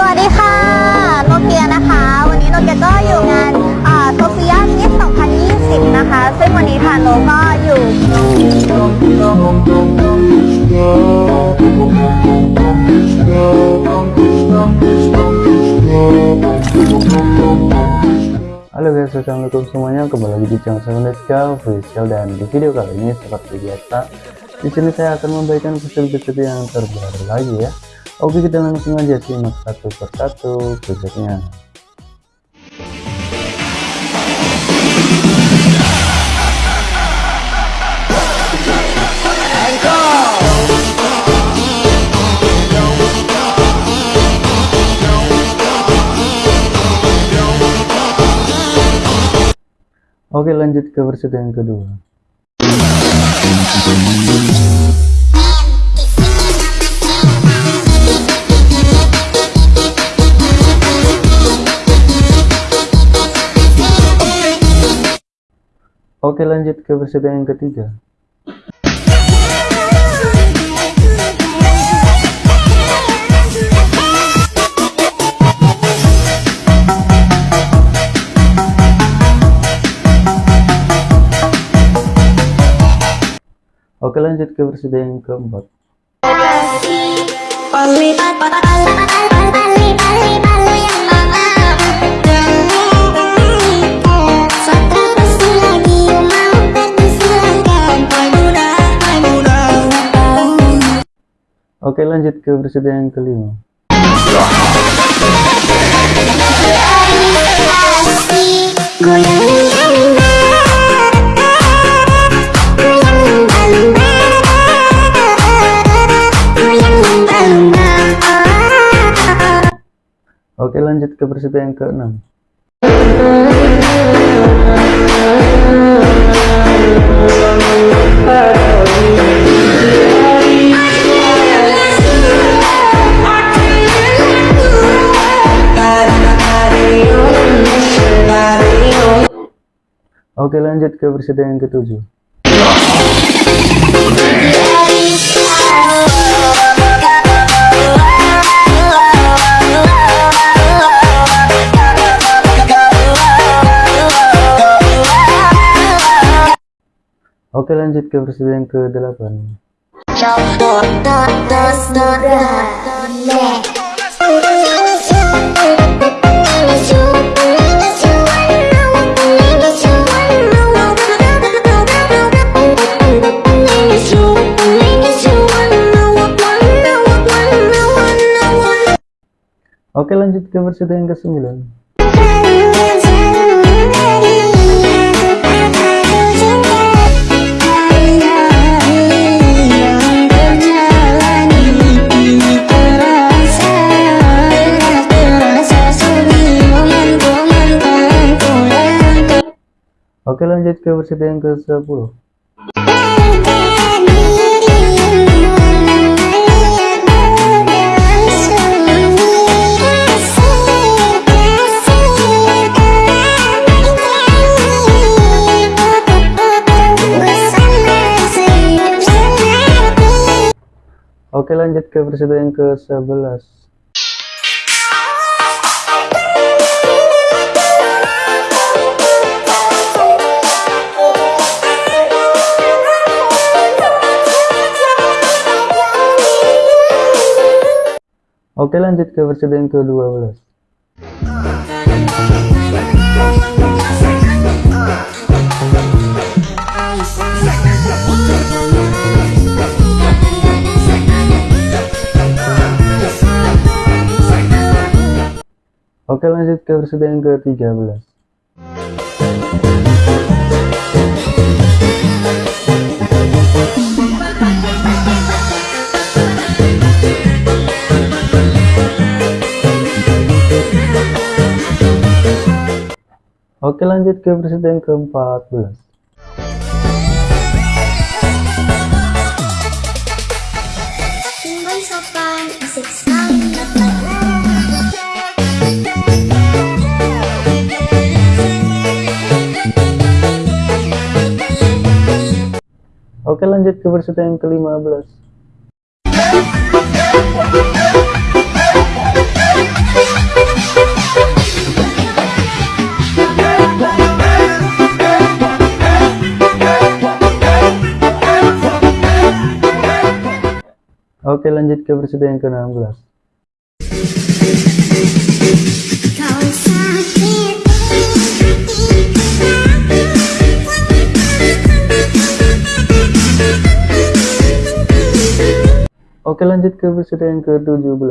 สวัสดีค่ะ โนเกียนะคะ วันนี้โนเกียก็อยู่งานโซเฟียมิส2020 นะคะ ซึ่งวันนี้ทางโนก็อยู่ Halo guys, assalamualaikum semuanya. Kembali lagi di channel saya Neska Official dan di video kali ini seperti biasa, di sini saya akan membagikan preset-preset yang terbaru lagi ya. Oke, kita langsung aja simak satu persatu presetnya. Oke lanjut ke versi yang kedua Oke lanjut ke versi yang ketiga. Oke lanjut ke versi yang keempat Oke lanjut ke versi yang kelima. Oke lanjut ke versi yang keenam Oke lanjut ke versi yang ketujuh Oke lanjut ke versi yang ke-8 Oke lanjut ke versi yang ke-9 Oke lanjut ke versi yang ke-10 Oke lanjut ke versi yang ke-11 Oke lanjut ke versi yang ke-12 Oke lanjut ke versi yang ke-13 Oke lanjut ke versi yang ke-14 Tinggal sopan, asik sekali Oke lanjut ke versi yang ke-15 Oke lanjut ke versi yang ke-16 Oke lanjut ke versi yang ke-17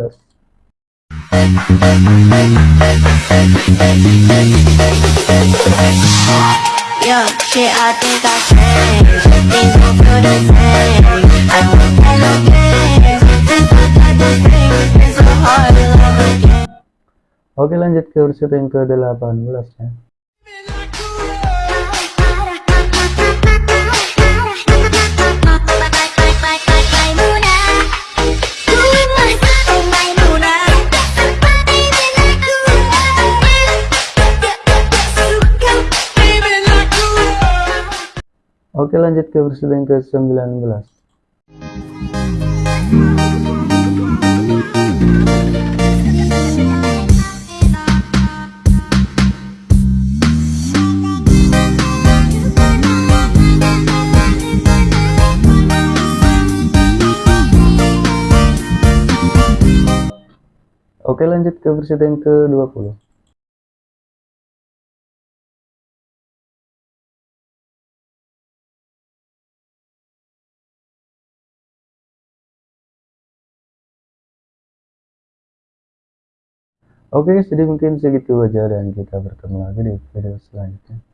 Yo, shit, I think I changed. Things don't feel the same. I don't play no games. This my type of thing. It's so hard to love again. Oke lanjut ke versi yang ke-18 ya Oke lanjut ke versi yang ke-19 Oke lanjut ke versi yang ke-20 Oke, jadi mungkin segitu aja dan kita bertemu lagi di video selanjutnya.